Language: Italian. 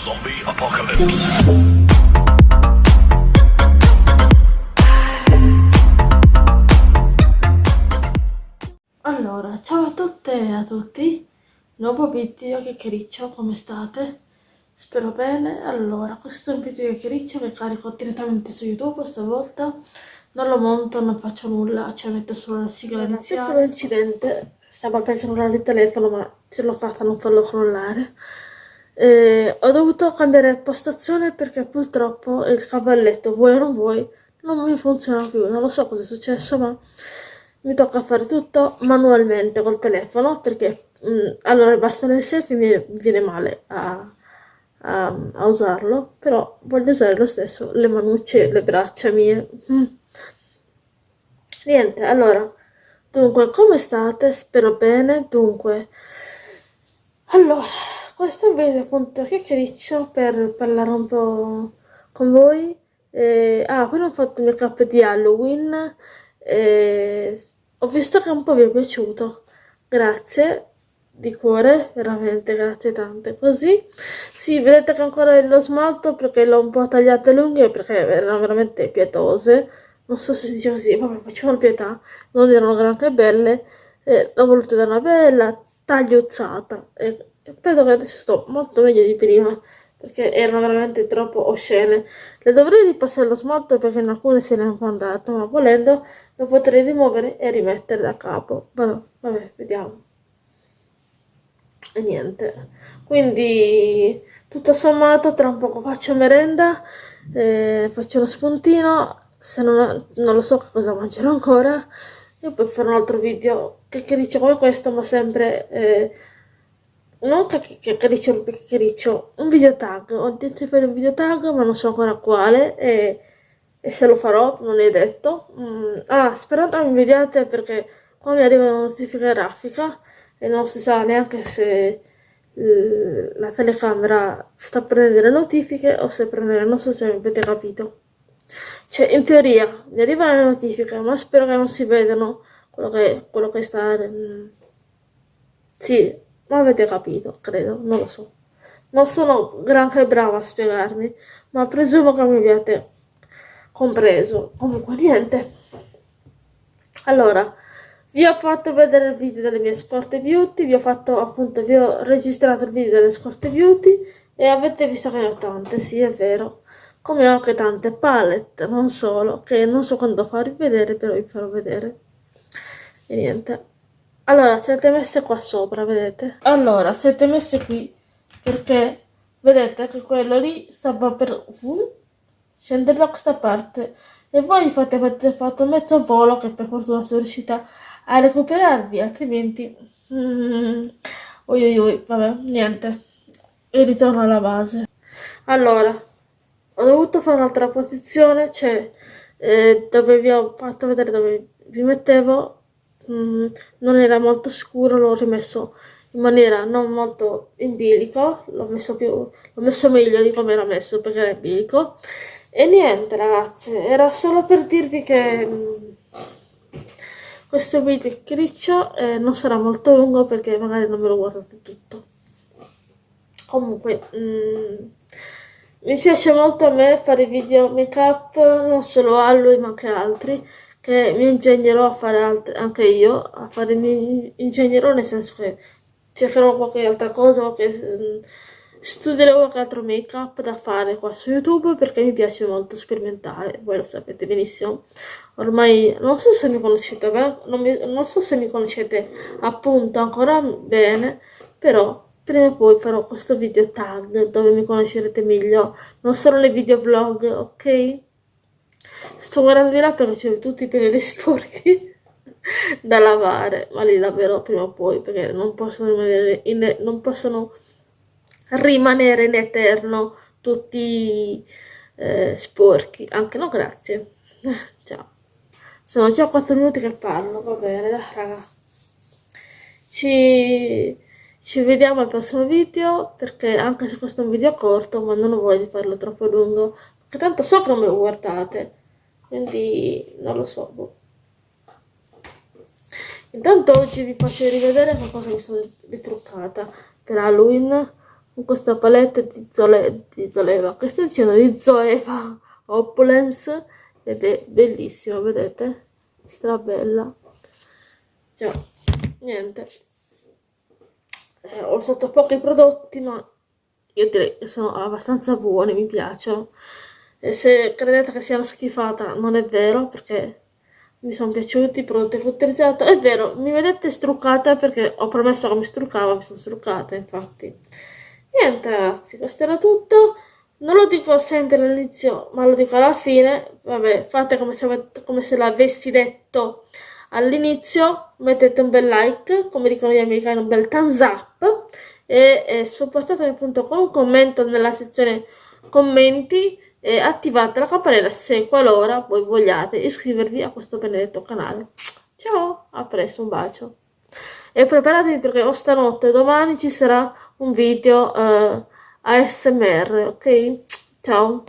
Zombie Apocalypse. Allora, ciao a tutte e a tutti, nuovo video chiacchiericcio, come state? Spero bene, allora, questo è un video chiacchiericcio che carico direttamente su YouTube stavolta, non lo monto, non faccio nulla, cioè metto solo la sigla iniziale. Piccolo incidente, stavo per crollare il telefono ma ce l'ho fatta a non farlo crollare. Eh, ho dovuto cambiare postazione perché purtroppo il cavalletto, vuoi o non vuoi, non mi funziona più. Non lo so cosa è successo, ma mi tocca fare tutto manualmente col telefono perché mh, mm, allora il bastone selfie mi viene male a, a, a, usarlo, però voglio usare lo stesso le manucce, le braccia mie. Mm. Niente, allora, dunque, come state? Spero bene. Dunque, allora questo video appunto chiacchiericcio per parlare un po' con voi. Eh, ah, poi ho fatto il mio cap di Halloween. Eh, ho visto che un po' vi è piaciuto. Grazie di cuore, veramente grazie tante. Così, sì, vedete che ancora lo smalto perché l'ho un po' tagliate lunghe perché erano veramente pietose. Non so se si dice così, vabbè, facevano pietà, non erano granché belle. Eh, l'ho voluto dare una bella tagliuzzata. Eh, Penso che adesso sto molto meglio di prima, perché erano veramente troppo oscene. Le dovrei ripassare lo smalto perché in alcune se ne è andato, ma volendo lo potrei rimuovere e rimettere da capo. Vabbè, vabbè vediamo. E niente. Quindi, tutto sommato, tra un poco faccio merenda, eh, faccio lo spuntino, se non, non lo so che cosa mangerò ancora, e poi farò un altro video che dice come questo, ma sempre... Eh, non chiacchiericcio chiacchiericcio, un video tag, ho di fare un video tag ma non so ancora quale e, e se lo farò non è detto. Mm, ah, sperate mi vediate perché qua mi arriva una notifica grafica e non si sa neanche se la telecamera sta prendendo le notifiche o se prende, non so se avete capito. Cioè, in teoria mi arrivano le notifiche, ma spero che non si vedano quello che, quello che sta... Mm, sì, ma avete capito, credo, non lo so. Non sono granché brava a spiegarmi, ma presumo che mi abbiate compreso. Comunque niente. Allora, vi ho fatto vedere il video delle mie scorte beauty, vi ho fatto appunto, vi ho registrato il video delle scorte beauty e avete visto che ne ho tante, sì è vero. Come ho anche tante palette, non solo, che non so quando farvi vedere, però vi farò vedere. E niente. Allora, siete messe qua sopra, vedete? Allora, siete messe qui perché vedete che quello lì stava per uh, scendere da questa parte e voi fate, avete fatto mezzo volo che per fortuna sono riuscita a recuperarvi, altrimenti... Oi oi oi, vabbè, niente. E ritorno alla base. Allora, ho dovuto fare un'altra posizione, cioè eh, dove vi ho fatto vedere dove vi mettevo Mm, non era molto scuro, l'ho rimesso in maniera non molto in bilico, l'ho messo, messo meglio di come era messo perché era in bilico. E niente ragazze, era solo per dirvi che mh, mm, questo video criccio eh, non sarà molto lungo perché magari non me lo guardate tutto. Comunque, mh, mm, mi piace molto a me fare video make up, non solo Halloween ma anche altri che mi ingegnerò a fare altre, anche io, a fare, mi ingegnerò nel senso che cercherò qualche altra cosa, qualche, mm, studierò qualche altro make up da fare qua su YouTube perché mi piace molto sperimentare, voi lo sapete benissimo. Ormai non so se mi conoscete bene, non, mi, non so se mi conoscete appunto ancora bene, però prima o poi farò questo video tag dove mi conoscerete meglio, non solo nei video vlog, ok? Sto guardando di là perché c'è tutti i pelli sporchi da lavare, ma li laverò prima o poi perché non possono rimanere in, non possono rimanere in eterno tutti eh, sporchi. Anche no, grazie. Ciao. Sono già 4 minuti che parlo, va bene, dai, raga. Ci, ci vediamo al prossimo video perché anche se questo è un video corto, ma non voglio farlo troppo lungo, perché tanto so che non me lo guardate quindi non lo so boh. intanto oggi vi faccio rivedere qualcosa che sono ritruccata per Halloween con questa palette di, Zole, di Zoleva, che sto dicendo di Zoeva Opulence ed è bellissima, vedete? Strabella. Cioè, niente. Eh, ho usato pochi prodotti, ma io direi che sono abbastanza buoni, mi piacciono. E se credete che siano schifata, non è vero, perché mi sono piaciuti prodotti utilizzato. È vero, mi vedete struccata perché ho promesso che mi struccavo, mi sono struccata, infatti. Niente ragazzi, questo era tutto. Non lo dico sempre all'inizio, ma lo dico alla fine. Vabbè, fate come se, come se l'avessi detto all'inizio. Mettete un bel like, come dicono gli americani, un bel thumbs up. E, e supportatemi appunto con un commento nella sezione commenti e attivate la campanella se qualora voi vogliate iscrivervi a questo benedetto canale. Ciao, a presto, un bacio. E preparatevi perché o stanotte domani ci sarà un video eh, ASMR, ok? Ciao.